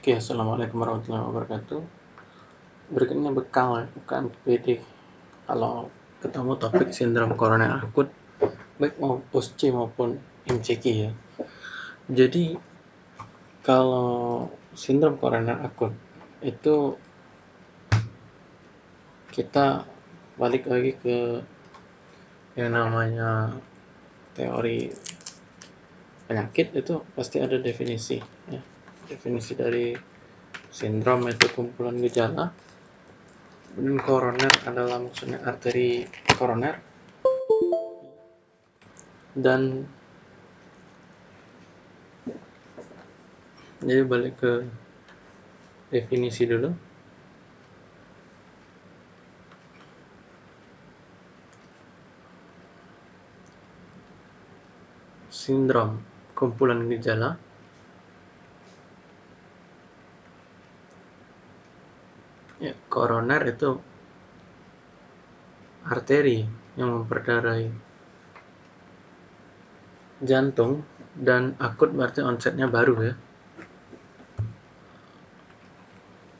Oke, Assalamualaikum warahmatullahi wabarakatuh. Berikutnya bekal bukan PD. Kalau ketemu topik sindrom koroner akut, baik mau POSC maupun MCQ ya. Jadi, kalau sindrom koroner akut itu kita balik lagi ke yang namanya teori penyakit itu pasti ada definisi ya definisi dari sindrom itu kumpulan gejala. Dan koroner adalah maksudnya arteri koroner. Dan jadi balik ke definisi dulu. Sindrom kumpulan gejala ya, koroner itu arteri yang memperdarahi jantung dan akut berarti onsetnya baru ya.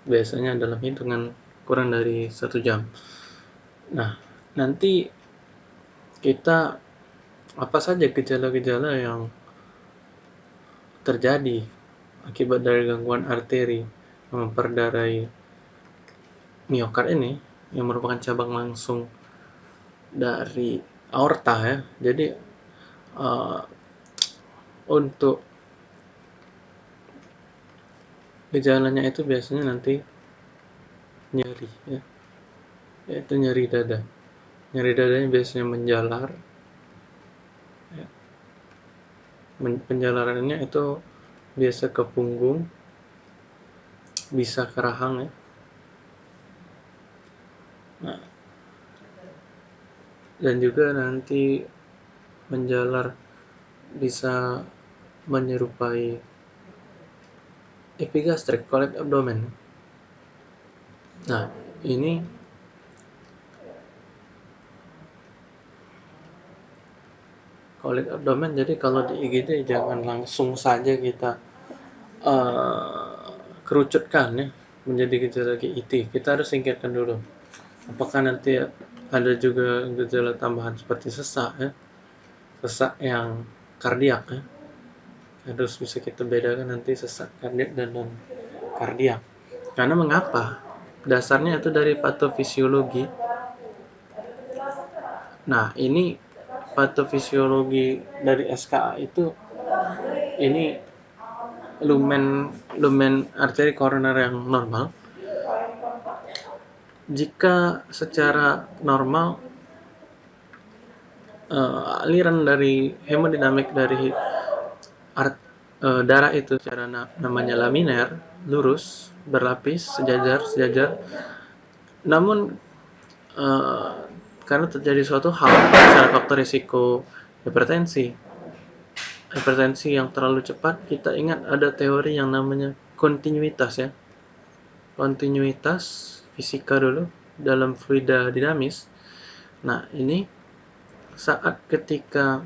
Biasanya dalam hitungan kurang dari satu jam. Nah nanti kita apa saja gejala-gejala yang terjadi akibat dari gangguan arteri yang memperdarahi miokard ini yang merupakan cabang langsung dari aorta ya. Jadi uh, untuk gejalanya itu biasanya nanti nyeri ya. Yaitu nyeri dada. Nyeri dadanya biasanya menjalar. Ya. Penjalarannya itu biasa ke punggung, bisa ke rahang ya Nah, dan juga nanti menjalar bisa menyerupai epigastrik kolik abdomen. Nah, ini kolik abdomen jadi kalau di IGD jangan langsung saja kita uh, kerucutkan ya menjadi gejala GIT. Kita harus singkirkan dulu apakah nanti ada juga gejala tambahan seperti sesak ya? Sesak yang kardiak ya? Harus bisa kita bedakan nanti sesak kardiak dan non kardiak. Karena mengapa? Dasarnya itu dari patofisiologi. Nah ini patofisiologi dari SKA itu ini lumen lumen arteri koroner yang normal jika secara normal uh, aliran dari hemodinamik dari art, uh, darah itu secara na namanya laminer lurus berlapis sejajar sejajar. Namun uh, karena terjadi suatu hal secara faktor risiko hipertensi hipertensi yang terlalu cepat kita ingat ada teori yang namanya kontinuitas ya. Kontinuitas fisika dulu dalam fluida dinamis. Nah, ini saat ketika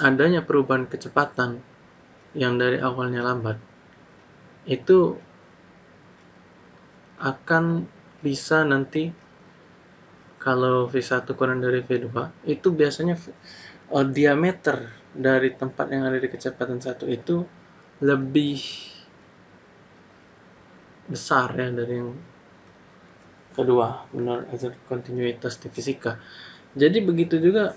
adanya perubahan kecepatan yang dari awalnya lambat, itu akan bisa nanti kalau V1 kurang dari V2 itu biasanya uh, diameter dari tempat yang ada di kecepatan satu itu lebih besar ya dari yang kedua menurut azas kontinuitas di fisika. Jadi begitu juga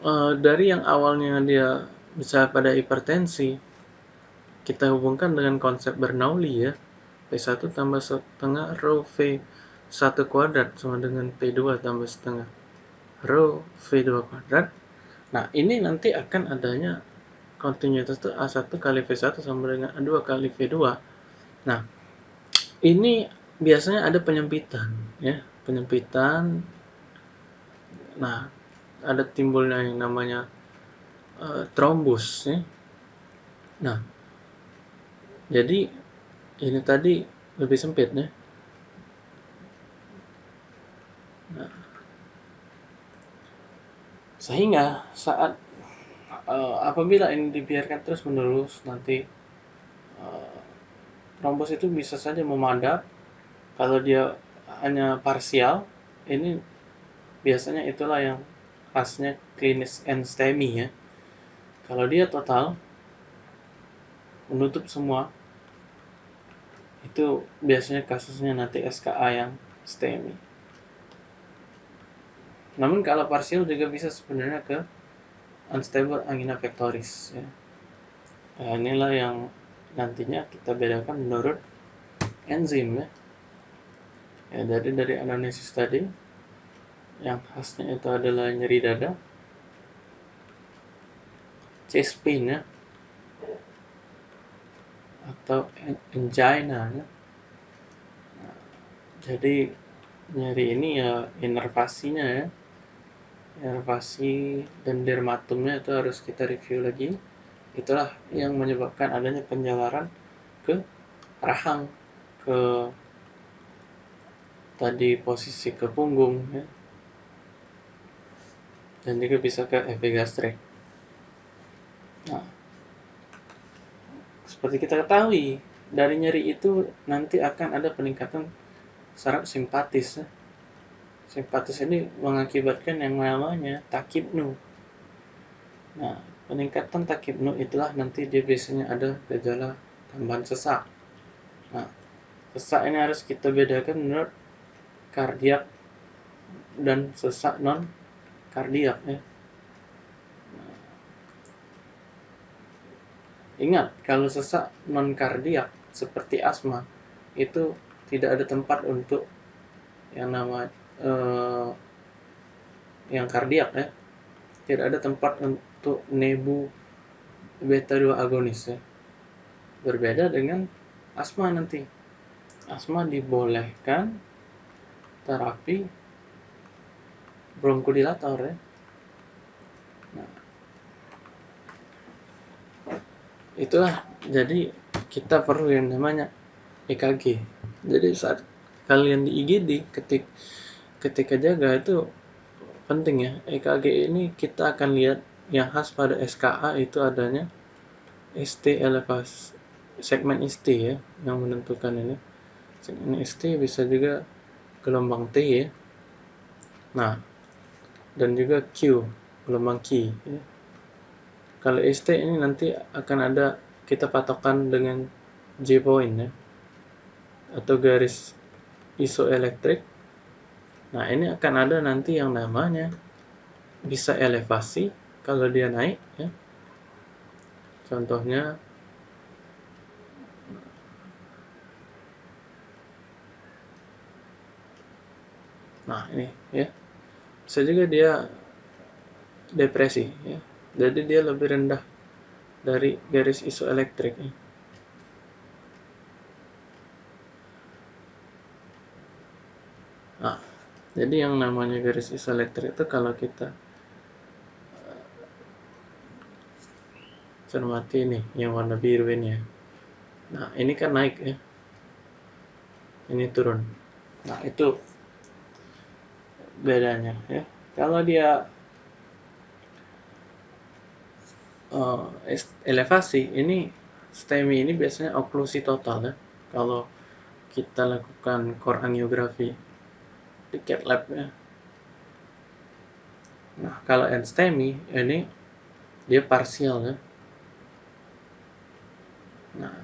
uh, dari yang awalnya dia bisa pada hipertensi kita hubungkan dengan konsep Bernoulli ya. P1 tambah setengah rho V1 kuadrat sama dengan P2 tambah setengah rho V2 kuadrat. Nah ini nanti akan adanya kontinuitas itu A1 kali V1 sama dengan A2 kali V2 nah ini biasanya ada penyempitan ya. Penyempitan. Nah ada timbulnya yang namanya uh, trombus ya. Nah jadi ini tadi lebih sempit ya. Nah, sehingga saat uh, apabila ini dibiarkan terus menerus nanti uh, trombos itu bisa saja memadap kalau dia hanya parsial ini biasanya itulah yang khasnya klinis and STEMI ya. Kalau dia total menutup semua itu biasanya kasusnya nanti SKA yang STEMI. Namun kalau parsial juga bisa sebenarnya ke unstable angina pectoris ya. Nah, inilah yang nantinya kita bedakan menurut enzim ya. Ya, jadi dari anamnesis tadi yang khasnya itu adalah nyeri dada, chest pain ya, atau angina ya. Jadi nyeri ini ya inervasinya ya inervasi dan dermatumnya itu harus kita review lagi itulah yang menyebabkan adanya penjalaran ke rahang ke tadi posisi ke punggung ya. dan juga bisa ke epigastrik nah seperti kita ketahui dari nyeri itu nanti akan ada peningkatan saraf simpatis ya simpatis ini mengakibatkan yang namanya takibnu. Nah, peningkatan takibnu itulah nanti dia biasanya ada gejala tambahan sesak. Nah, sesak ini harus kita bedakan menurut kardiak dan sesak non kardiak ya. Nah, ingat kalau sesak non kardiak seperti asma itu tidak ada tempat untuk yang namanya uh, yang kardiak ya tidak ada tempat untuk nebu beta 2 agonis ya berbeda dengan asma nanti. Asma dibolehkan terapi bronkodilator ya. Nah, itulah jadi kita perlu yang namanya EKG jadi saat kalian di IGD ketik ketika jaga itu penting ya. EKG ini kita akan lihat yang khas pada SKA itu adanya ST elevasi segmen ST ya yang menentukan ini. Segmen ST bisa juga gelombang T ya. Nah dan juga Q gelombang Q ya. kalau ST ini nanti akan ada kita patokan dengan J point ya atau garis isoelektrik. Nah, ini akan ada nanti yang namanya bisa elevasi kalau dia naik ya. Contohnya Nah, ini ya. Bisa juga dia depresi ya. Jadi dia lebih rendah dari garis isoelektrik ya. Nah, jadi yang namanya garis isoelektrik itu kalau kita cermati ini yang warna biru ini ya. Nah ini kan naik ya. Ini turun. Nah itu bedanya ya. Kalau dia uh, elevasi ini STEMI ini biasanya oklusi total ya. Kalau kita lakukan core angiografi tiket lab ya. Nah kalau STEMI ini dia parsial ya nah.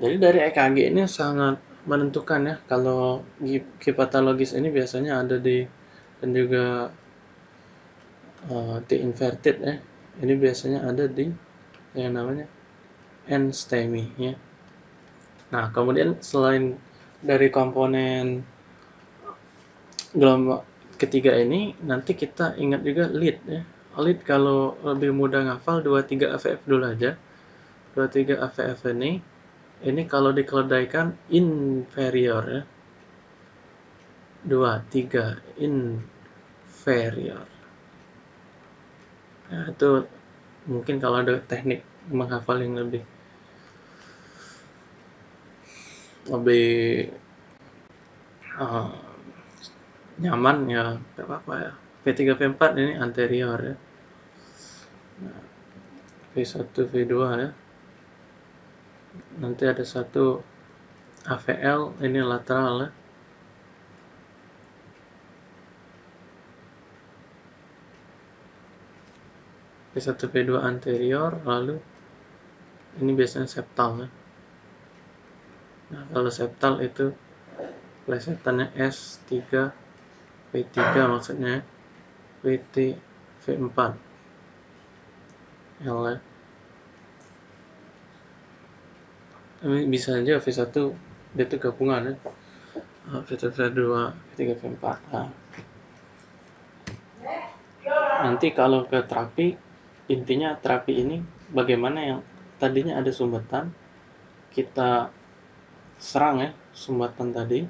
Jadi dari EKG ini sangat menentukan ya kalau hipatologis ini biasanya ada di dan juga uh, T inverted ya. Ini biasanya ada di yang namanya N STEMI ya. Nah, kemudian selain dari komponen gelombang ketiga ini, nanti kita ingat juga lead ya. Lead kalau lebih mudah ngafal 23 AVF dulu aja. 23 AVF ini ini kalau dikeledaikan inferior ya. 2 3 inferior. Nah, itu mungkin kalau ada teknik menghafal yang lebih lebih uh, nyaman ya apa-apa ya P3 P4 ini anterior ya. Nah, V1 V2 ya. Nanti ada satu AVL ini lateral ya. V1 V2 anterior lalu ini biasanya septal ya. Nah kalau septal itu plesetannya S3 V3 maksudnya VT V4 L. Ini bisa aja V1 dia itu gabungan ya. V1 V2 V3 V4 nah. nanti kalau ke terapi intinya terapi ini bagaimana yang tadinya ada sumbatan kita serang ya sumbatan tadi.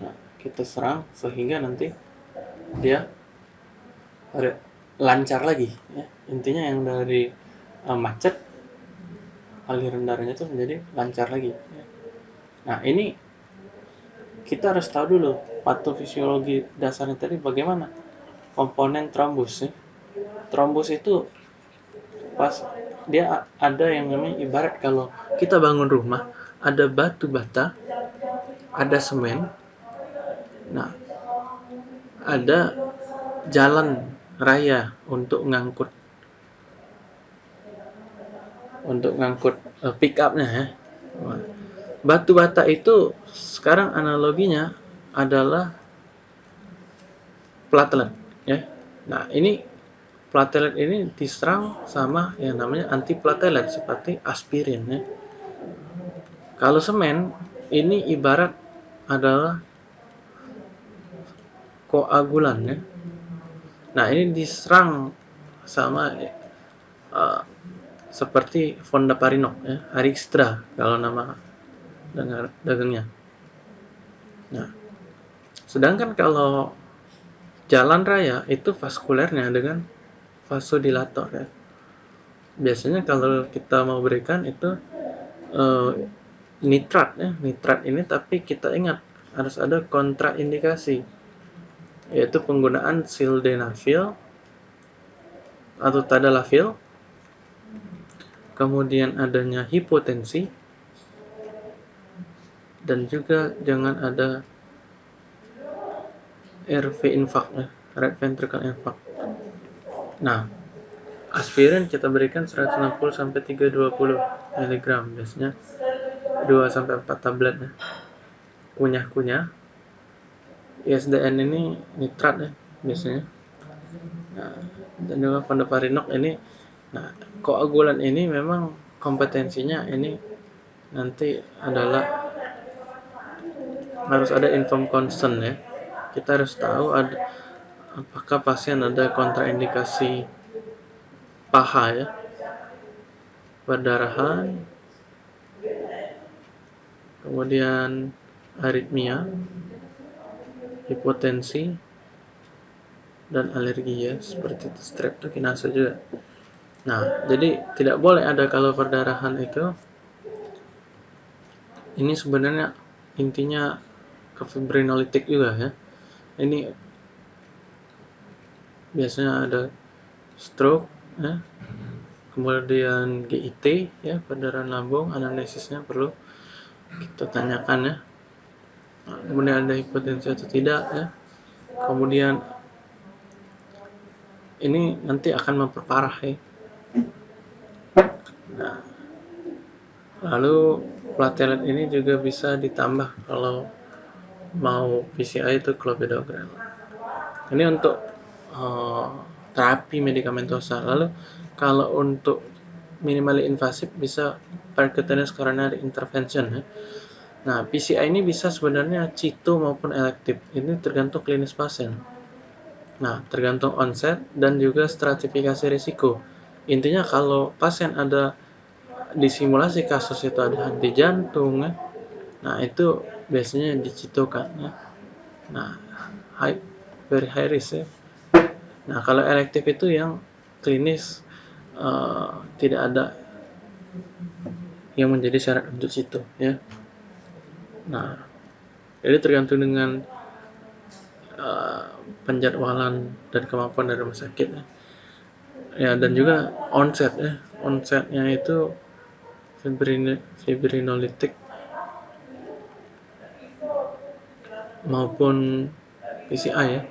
Nah, kita serang sehingga nanti dia lancar lagi ya intinya yang dari uh, macet aliran darahnya itu menjadi lancar lagi. Nah ini kita harus tahu dulu patofisiologi dasarnya tadi bagaimana komponen trombus. Ya. Trombus itu pas dia ada yang namanya ibarat kalau kita bangun rumah ada batu bata, ada semen, nah ada jalan raya untuk ngangkut untuk ngangkut uh, pick upnya ya. Batu bata itu sekarang analoginya adalah platelet ya. Nah, ini platelet ini diserang sama yang namanya antiplatelet seperti aspirin ya. Kalau semen ini ibarat adalah koagulan ya. Nah, ini diserang sama uh, seperti Fonda Parinok ya, Arixtra kalau nama dengar dagangnya. Nah, sedangkan kalau jalan raya itu vaskulernya dengan vasodilator ya. Biasanya kalau kita mau berikan itu uh, nitrat ya, nitrat ini tapi kita ingat harus ada kontraindikasi yaitu penggunaan sildenafil atau tadalafil kemudian adanya hipotensi, dan juga jangan ada RV infarct, ya, right ventricle infarct. Nah, aspirin kita berikan 160 sampai 320 mg biasanya 2 sampai 4 tablet ya. Kunyah-kunyah. ISDN ini nitrat ya biasanya. Nah, dan juga fondaparinok ini Nah, koagulan ini memang kompetensinya ini nanti adalah harus ada inform consent ya. Kita harus tahu ada apakah pasien ada kontraindikasi paha ya. Perdarahan kemudian aritmia, hipotensi dan alergi ya seperti streptokinase juga. Nah, jadi tidak boleh ada kalau perdarahan itu ini sebenarnya intinya ke fibrinolitik juga ya. Ini biasanya ada stroke ya. Kemudian GIT ya, perdarahan lambung, anamnesisnya perlu kita tanyakan ya. Kemudian ada hipotensi atau tidak ya. Kemudian ini nanti akan memperparah ya Nah, lalu platelet ini juga bisa ditambah kalau mau PCI itu clopidogrel. Ini untuk uh, terapi medikamentosa. Lalu kalau untuk minimally invasif bisa percutaneous coronary intervention ya. Nah, PCI ini bisa sebenarnya cito maupun elektif. Ini tergantung klinis pasien. Nah, tergantung onset dan juga stratifikasi risiko. Intinya kalau pasien ada di simulasi kasus itu ada henti jantung ya. Nah, itu biasanya dicitokan ya. Nah, high, very high risk ya. Nah, kalau elektif itu yang klinis uh, tidak ada yang menjadi syarat untuk situ ya. Nah, jadi tergantung dengan uh, penjadwalan dan kemampuan dari rumah sakit ya. ya dan juga onset ya. Onsetnya itu fibrin fibrinolitik maupun PCI ya.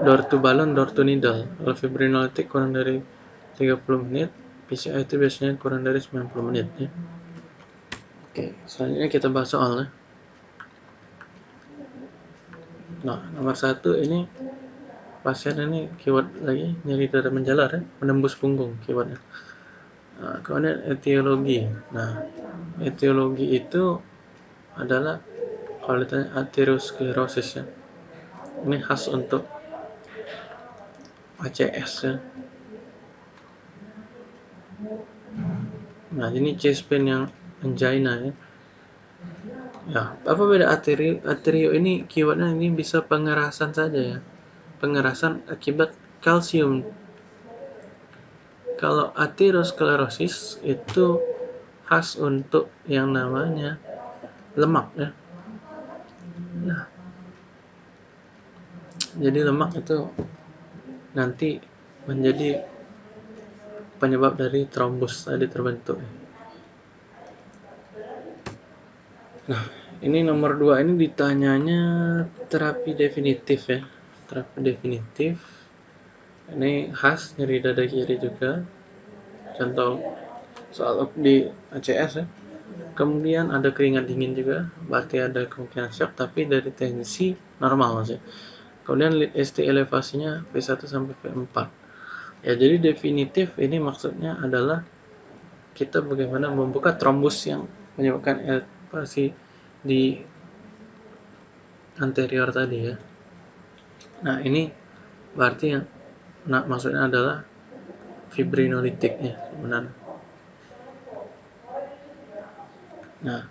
Door to balloon door to needle. Kalau fibrinolitik kurang dari 30 menit PCI itu biasanya kurang dari 90 menit ya oke selanjutnya kita bahas soal ya nah nomor satu ini pasien ini keyword lagi nyeri dada menjalar ya menembus punggung keywordnya. Nah, kemudian etiologi. Nah etiologi itu adalah kalau ditanya aterosklerosis ya. Ini khas untuk ACS ya. Nah ini chest pain yang angina ya. Ya apa beda aterio aterio ini keywordnya ini bisa pengerasan saja ya. Pengerasan akibat kalsium. Kalau aterosklerosis itu khas untuk yang namanya lemak ya. Nah. Jadi lemak itu nanti menjadi penyebab dari trombus tadi terbentuk. Nah, ini nomor dua ini ditanyanya terapi definitif ya. Terapi definitif. Ini khas nyeri dada kiri juga. Contoh soal di ACS ya. Kemudian ada keringat dingin juga, berarti ada kemungkinan shock, tapi dari tensi normal masih. Kemudian ST elevasinya P1 sampai P4. Ya, jadi definitif ini maksudnya adalah kita bagaimana membuka trombus yang menyebabkan elevasi di anterior tadi ya. Nah, ini berarti yang nah, maksudnya adalah fibrinolitik ya sebenarnya. Nah,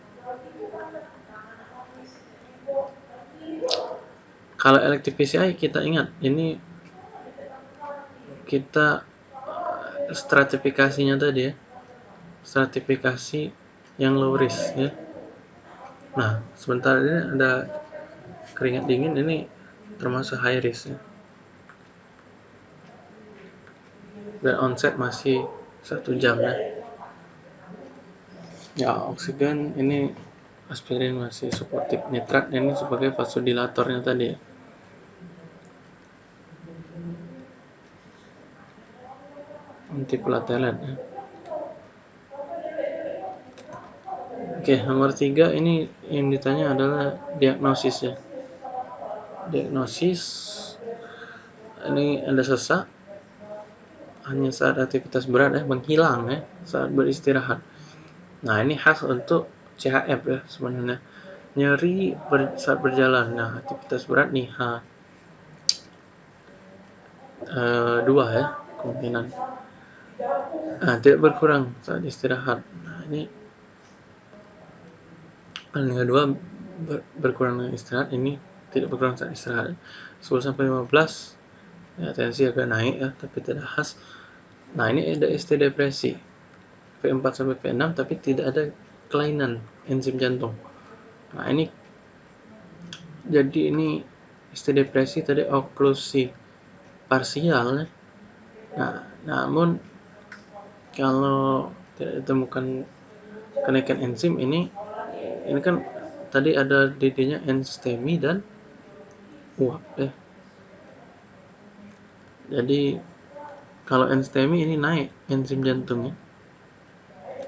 Kalau elective PCI kita ingat ini kita eh, stratifikasinya tadi ya. Stratifikasi yang low risk ya. Nah, sebentar ini ada keringat dingin ini termasuk high risk ya. Dan onset masih satu jam ya. Ya, oksigen ini aspirin masih suportif nitrat ini sebagai vasodilatornya tadi ya. antiplatelet ya. Oke, nomor tiga ini yang ditanya adalah diagnosis ya. Diagnosis ini ada sesak hanya saat aktivitas berat ya, menghilang ya saat beristirahat. Nah, ini khas untuk CHF ya sebenarnya. Nyeri ber, saat berjalan. Nah, aktivitas berat nih H. E, dua ya kemungkinan nah, tidak berkurang saat istirahat nah ini paling kedua ber, berkurang istirahat. Ini tidak berkurang saat istirahat. 10 sampai 15 ya tensi agak naik ya tapi tidak khas. Nah ini ada ST depresi. P4 sampai P6 tapi tidak ada kelainan enzim jantung. Nah ini jadi ini ST depresi tadi oklusi parsial ya. nah namun kalau tidak ditemukan kenaikan enzim ini ini kan tadi ada DD-nya enstemi dan uap ya. Jadi kalau enstemi ini naik enzim jantungnya.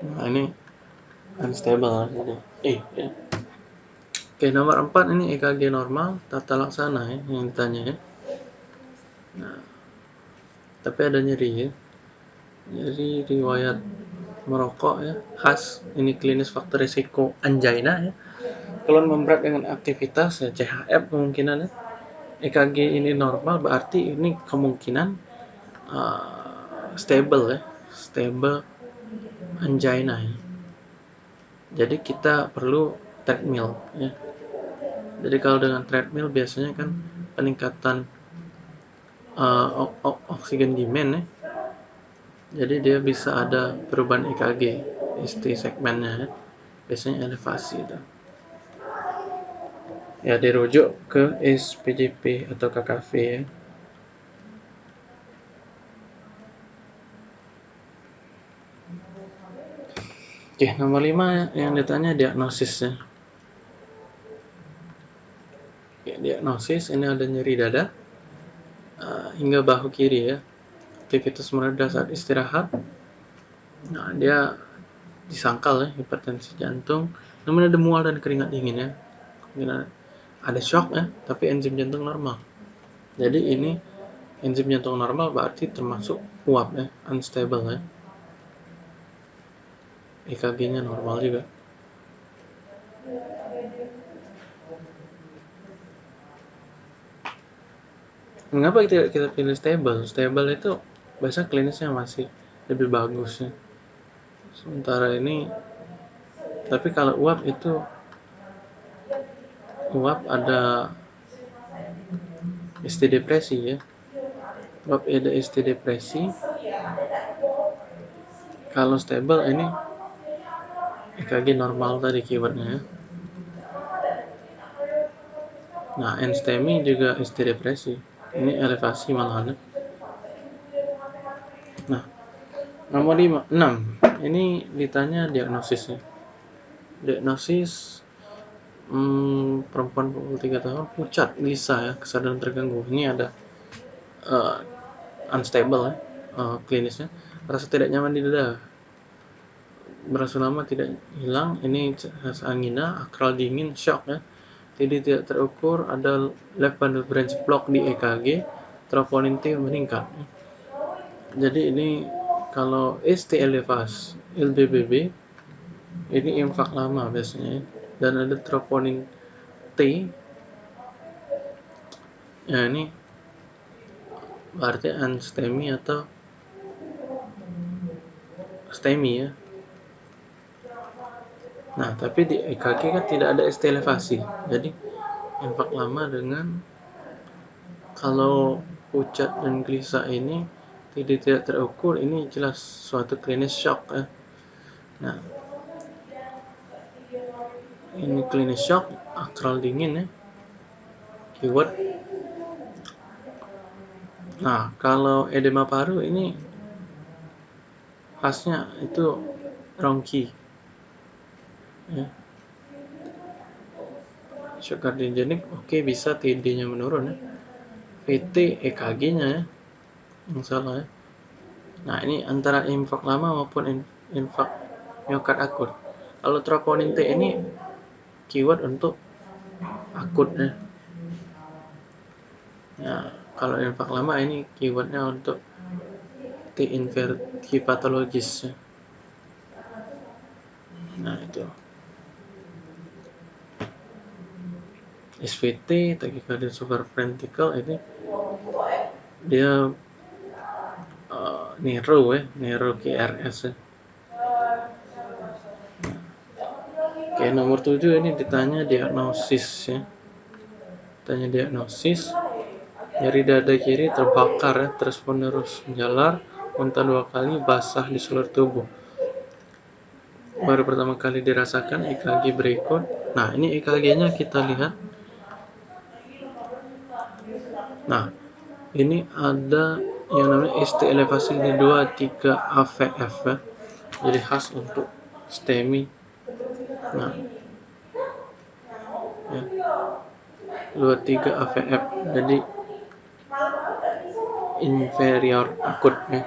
Nah ini unstable jadi eh ya. Oke nomor 4 ini EKG normal tata laksana ya yang ditanya ya. Nah, tapi ada nyeri ya jadi riwayat merokok ya khas ini klinis faktor risiko angina ya. Kalau memberat dengan aktivitas ya CHF kemungkinan ya. EKG ini normal berarti ini kemungkinan uh, stable ya stable angina ya. Jadi kita perlu treadmill ya. Jadi kalau dengan treadmill biasanya kan peningkatan uh, oksigen demand ya jadi dia bisa ada perubahan EKG ST segmennya ya. biasanya elevasi itu ya dirujuk ke SPJP atau KKV ya Oke, nomor 5 yang ditanya diagnosisnya. Ya, diagnosis ini ada nyeri dada uh, hingga bahu kiri ya. Aktivitas meredah saat istirahat. Nah, dia disangkal ya hipertensi jantung. Namun ada mual dan keringat dingin ya. ada shock ya, tapi enzim jantung normal. Jadi ini enzim jantung normal berarti termasuk uap ya, unstable ya. EKG-nya normal juga. Mengapa kita kita pilih stable? Stable itu bahasa klinisnya masih lebih bagus ya. Sementara ini tapi kalau uap itu uap ada ST depresi ya. Uap ada ST depresi. Kalau stable ini EKG normal tadi keywordnya ya. Nah, enstemi juga ST depresi ini elevasi malahan nah nomor 5, 6 ini ditanya diagnosisnya. Diagnosis hmm, perempuan 23 tahun pucat gelisah ya kesadaran terganggu. Ini ada uh, unstable ya uh, klinisnya. Rasa tidak nyaman di dada. Berasa lama tidak hilang. Ini angina akral dingin shock ya. Jadi tidak terukur ada left bundle branch block di EKG troponin T meningkat. Jadi ini kalau ST elevas LBBB ini infak lama biasanya. Dan ada troponin T. Ya ini berarti anstemi atau stemi ya. Nah, tapi di EKG kan tidak ada ST elevasi. Jadi, infak lama dengan kalau pucat dan gelisah ini tidak tidak terukur, ini jelas suatu klinis shock ya. Nah, ini klinis shock, akral dingin ya. Keyword. Nah, kalau edema paru ini khasnya itu rongki ya. shock kardiogenik oke okay, bisa TD nya menurun ya VT EKG nya ya yang salah ya. Nah ini antara infak lama maupun infak miokard akut. Kalau troponin T ini keyword untuk akut ya. Ya kalau infak lama ini keywordnya untuk T inverti patologis ya. nah itu. SVT tachycardia supraventricle ini dia Nero ya Nero KRS ya. Oke nomor 7 ini ditanya diagnosis ya. Tanya diagnosis. Nyeri dada kiri terbakar ya. Terus menerus menjalar muntah dua kali basah di seluruh tubuh. Baru pertama kali dirasakan EKG berikut. Nah ini EKG nya kita lihat. Nah, ini ada yang namanya ST elevasi ini 23 AVF ya. Jadi khas untuk STEMI. Nah, ya. 23 AVF. Jadi inferior akut ya.